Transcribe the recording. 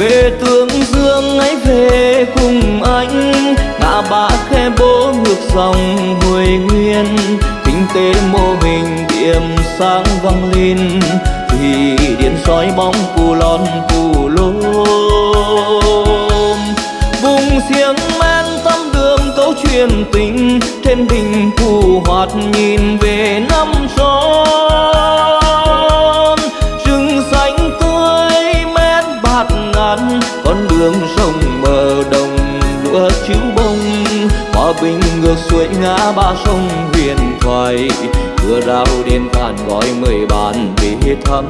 về tương dương ấy về cùng anh, ngã ba khe bố ngược dòng hồi nguyên. Kinh tế mô hình điểm sáng vang lên, thì điện soi bóng cù lon cù lôm. Vùng xiềng men tâm đường câu chuyện tình trên đỉnh phù hoạt nhìn về nơi con sông mờ đồng lúa chiếu bông. Hòa bình ngược xuôi ngã ba sông huyền thoại. Cửa rào đêm than gọi mời bạn về thăm